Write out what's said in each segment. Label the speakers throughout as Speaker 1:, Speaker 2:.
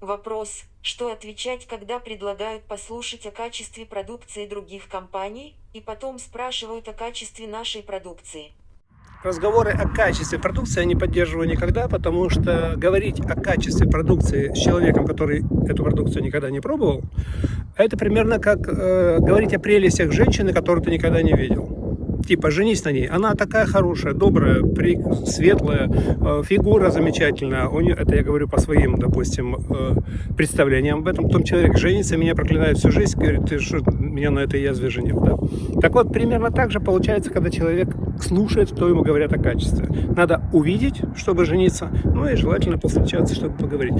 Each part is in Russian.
Speaker 1: Вопрос, что отвечать, когда предлагают послушать о качестве продукции других компаний, и потом спрашивают о качестве нашей продукции.
Speaker 2: Разговоры о качестве продукции я не поддерживаю никогда, потому что говорить о качестве продукции с человеком, который эту продукцию никогда не пробовал, это примерно как э, говорить о прелестях женщины, которую ты никогда не видел типа, женись на ней. Она такая хорошая, добрая, при... светлая, э, фигура замечательная. У нее, это я говорю по своим, допустим, э, представлениям об этом. Потом человек женится, меня проклинает всю жизнь, говорит, ты что, меня на этой язве женил, да? Так вот, примерно так же получается, когда человек слушает, что ему говорят о качестве. Надо увидеть, чтобы жениться, ну и желательно повстречаться, чтобы поговорить.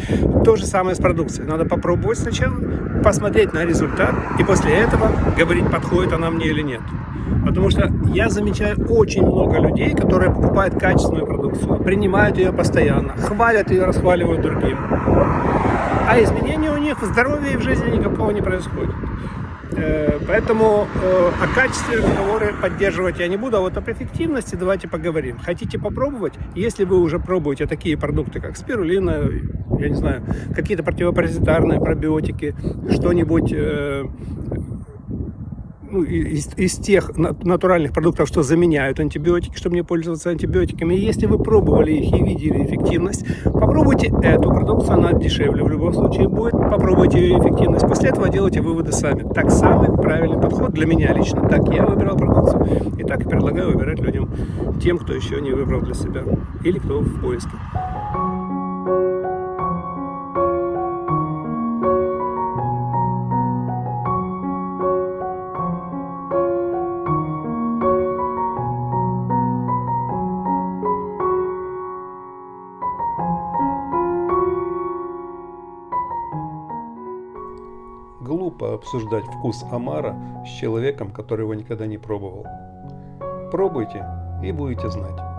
Speaker 2: То же самое с продукцией. Надо попробовать сначала, посмотреть на результат, и после этого говорить, подходит она мне или нет. Потому что я замечаю очень много людей, которые покупают качественную продукцию, принимают ее постоянно, хвалят ее, расхваливают другим. А изменения у них в здоровье и в жизни никакого не происходит. Э, поэтому э, о качестве разговоры поддерживать я не буду, а вот об эффективности давайте поговорим. Хотите попробовать? Если вы уже пробуете такие продукты, как спирулина, я не знаю, какие-то противопаразитарные пробиотики, что-нибудь э, ну, из, из тех натуральных продуктов, что заменяют антибиотики, чтобы не пользоваться антибиотиками. Если вы пробовали их и видели эффективность, попробуйте эту продукцию, она дешевле в любом случае будет. Попробуйте ее эффективность. После этого делайте выводы сами. Так самый правильный подход для меня лично. Так я выбирал продукцию и так и предлагаю выбирать людям, тем, кто еще не выбрал для себя или кто в поиске.
Speaker 3: Глупо обсуждать вкус омара с человеком, который его никогда не пробовал. Пробуйте и будете знать.